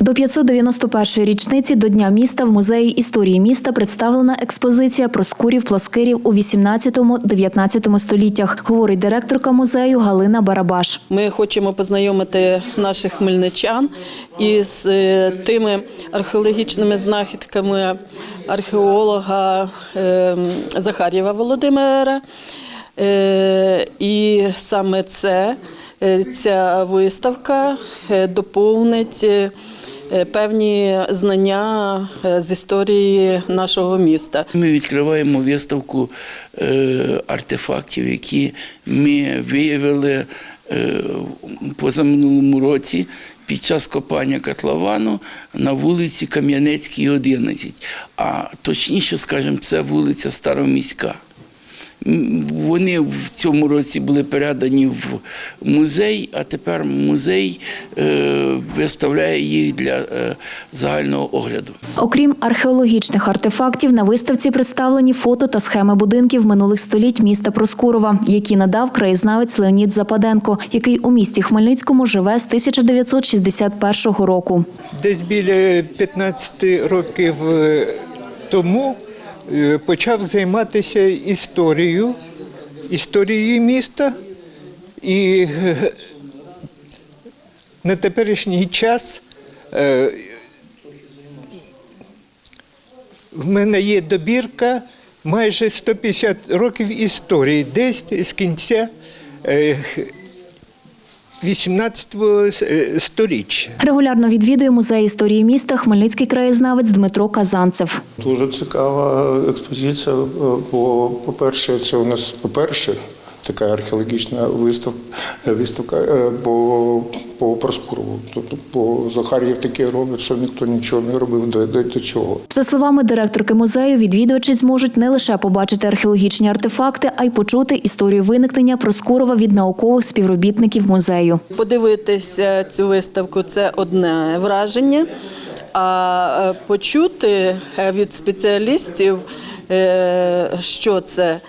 До 591-ї річниці до Дня міста в музеї історії міста представлена експозиція Проскурів Плоскирів у 18-19 століттях, говорить директорка музею Галина Барабаш. Ми хочемо познайомити наших хмельничан із е, тими археологічними знахідками археолога е, Захарєва Володимира. Е, І саме це, ця виставка доповнить певні знання е, з історії нашого міста. Ми відкриваємо виставку е, артефактів, які ми виявили е, позаминулому році під час копання котловану на вулиці Кам'янецькій, 11. А точніше, скажімо, це вулиця Староміська. Вони в цьому році були передані в музей, а тепер музей е, виставляє їх для е, загального огляду. Окрім археологічних артефактів, на виставці представлені фото та схеми будинків минулих століть міста Проскурова, які надав краєзнавець Леонід Западенко, який у місті Хмельницькому живе з 1961 року. Десь біля 15 років е, тому почав займатися історією, історією міста. І е, на теперішній час е, в мене є добірка майже 150 років історії, десь з кінця е, 18 сторіччя. Регулярно відвідує музей історії міста Хмельницький краєзнавець Дмитро Казанцев. Дуже цікава експозиція, бо, по-перше, це у нас по-перше така археологічна виставка, виставка е, по, по Проскурову. Тобто по Захар'єв таке робить, що ніхто нічого не робив до, до, до цього. За словами директорки музею, відвідувачі зможуть не лише побачити археологічні артефакти, а й почути історію виникнення Проскурова від наукових співробітників музею. Подивитися цю виставку це одне враження, а е, почути від спеціалістів, е, що це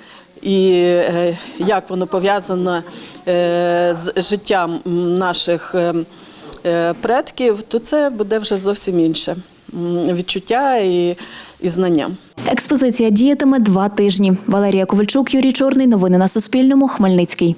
і е, як воно пов'язано е, з життям наших е, предків, то це буде вже зовсім інше відчуття і, і знання. Експозиція діятиме два тижні. Валерія Ковальчук, Юрій Чорний. Новини на Суспільному. Хмельницький.